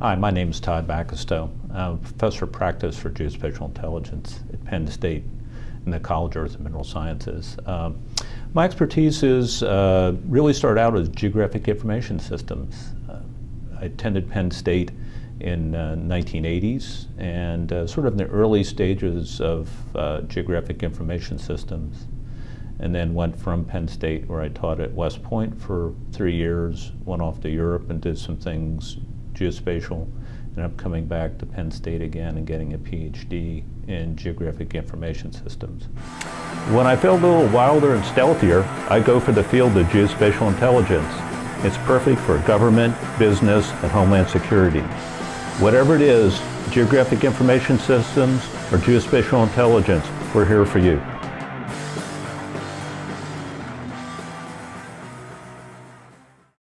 Hi, my name is Todd Bacastow. I'm a professor of practice for geospatial intelligence at Penn State in the College of Earth and Mineral Sciences. Um, my expertise is uh, really started out as geographic information systems. Uh, I attended Penn State in uh, 1980s and uh, sort of in the early stages of uh, geographic information systems and then went from Penn State where I taught at West Point for three years, went off to Europe and did some things geospatial. and I'm coming back to Penn State again and getting a PhD in geographic information systems. When I feel a little wilder and stealthier, I go for the field of geospatial intelligence. It's perfect for government, business, and homeland security. Whatever it is, geographic information systems or geospatial intelligence, we're here for you.